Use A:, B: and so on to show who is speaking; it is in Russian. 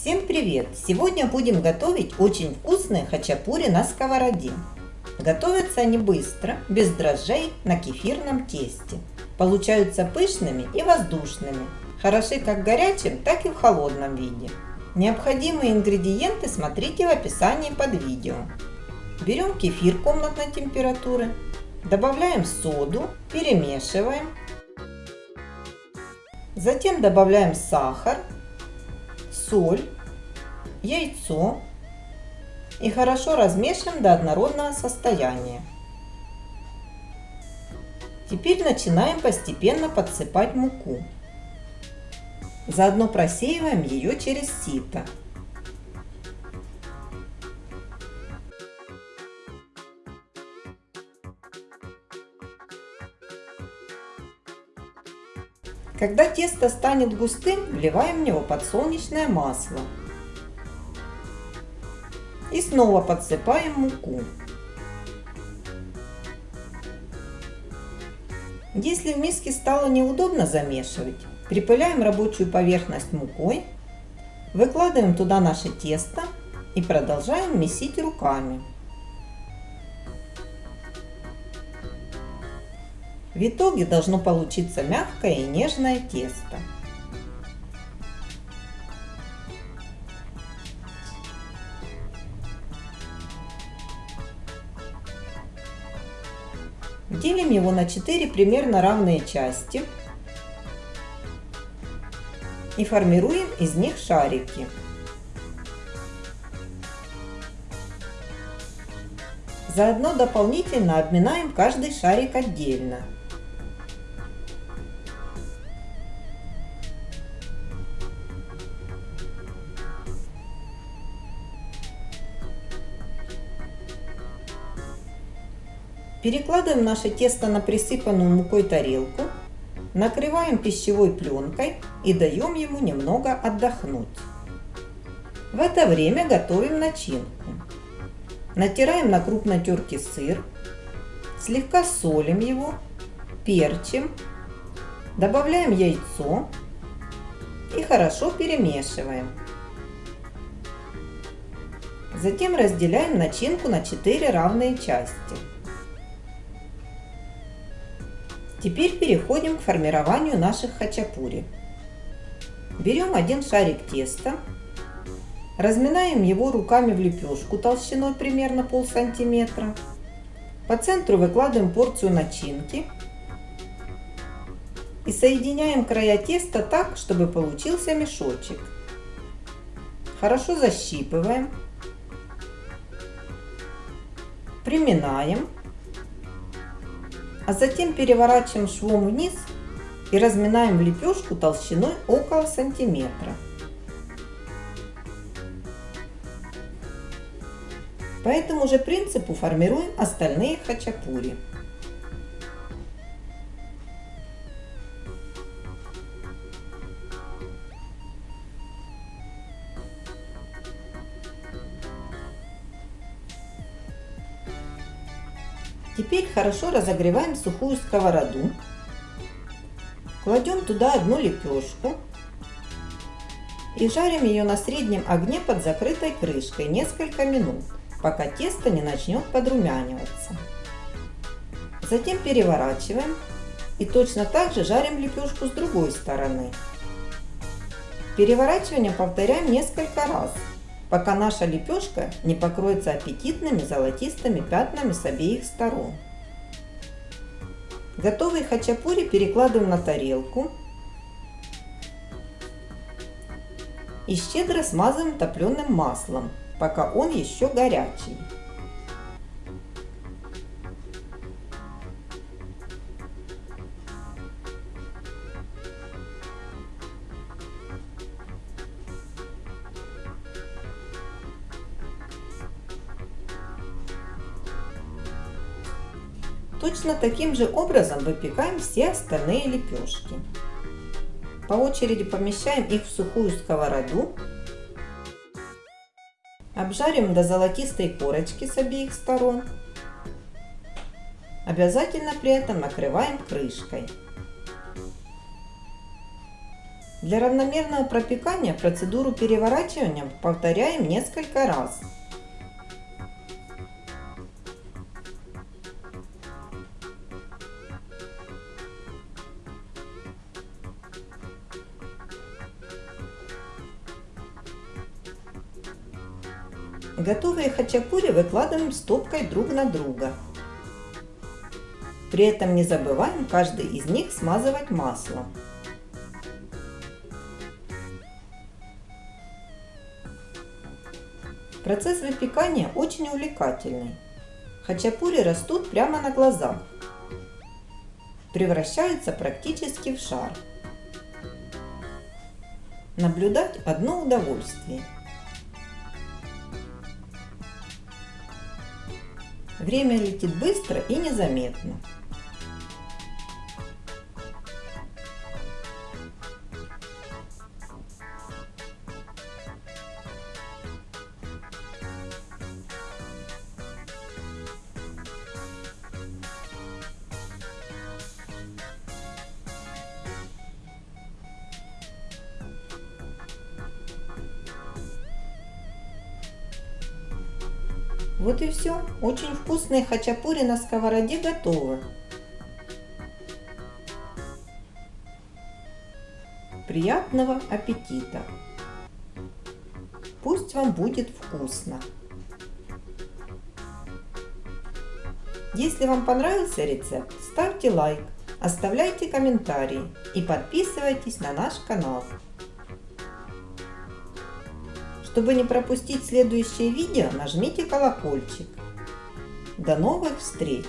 A: Всем привет! Сегодня будем готовить очень вкусные хачапури на сковороде. Готовятся они быстро, без дрожжей, на кефирном тесте. Получаются пышными и воздушными. Хороши как в горячем, так и в холодном виде. Необходимые ингредиенты смотрите в описании под видео. Берем кефир комнатной температуры, добавляем соду, перемешиваем. Затем добавляем сахар, соль, яйцо и хорошо размешиваем до однородного состояния. Теперь начинаем постепенно подсыпать муку. Заодно просеиваем ее через сито. Когда тесто станет густым, вливаем в него подсолнечное масло. И снова подсыпаем муку. Если в миске стало неудобно замешивать, припыляем рабочую поверхность мукой, выкладываем туда наше тесто и продолжаем месить руками. В итоге должно получиться мягкое и нежное тесто. Делим его на 4 примерно равные части и формируем из них шарики. Заодно дополнительно обминаем каждый шарик отдельно. Перекладываем наше тесто на присыпанную мукой тарелку, накрываем пищевой пленкой и даем ему немного отдохнуть. В это время готовим начинку. Натираем на крупной терке сыр, слегка солим его, перчим, добавляем яйцо и хорошо перемешиваем. Затем разделяем начинку на 4 равные части. Теперь переходим к формированию наших хачапури. Берем один шарик теста, разминаем его руками в лепешку толщиной примерно пол сантиметра. По центру выкладываем порцию начинки и соединяем края теста так, чтобы получился мешочек. Хорошо защипываем, приминаем а затем переворачиваем швом вниз и разминаем лепешку толщиной около сантиметра. По этому же принципу формируем остальные хачапури. Теперь хорошо разогреваем сухую сковороду. Кладем туда одну лепешку и жарим ее на среднем огне под закрытой крышкой несколько минут, пока тесто не начнет подрумяниваться. Затем переворачиваем и точно так же жарим лепешку с другой стороны. Переворачивание повторяем несколько раз, пока наша лепешка не покроется аппетитными золотистыми пятнами с обеих сторон. Готовый хачапури перекладываем на тарелку и щедро смазываем топленым маслом, пока он еще горячий. Точно таким же образом выпекаем все остальные лепешки. По очереди помещаем их в сухую сковороду. Обжарим до золотистой корочки с обеих сторон. Обязательно при этом накрываем крышкой. Для равномерного пропекания процедуру переворачивания повторяем несколько раз. Готовые хачапури выкладываем стопкой друг на друга. При этом не забываем каждый из них смазывать маслом. Процесс выпекания очень увлекательный. Хачапури растут прямо на глазах. Превращаются практически в шар. Наблюдать одно удовольствие. Время летит быстро и незаметно. Вот и все. Очень вкусные хачапури на сковороде готовы. Приятного аппетита! Пусть вам будет вкусно! Если вам понравился рецепт, ставьте лайк, оставляйте комментарии и подписывайтесь на наш канал. Чтобы не пропустить следующее видео, нажмите колокольчик. До новых встреч!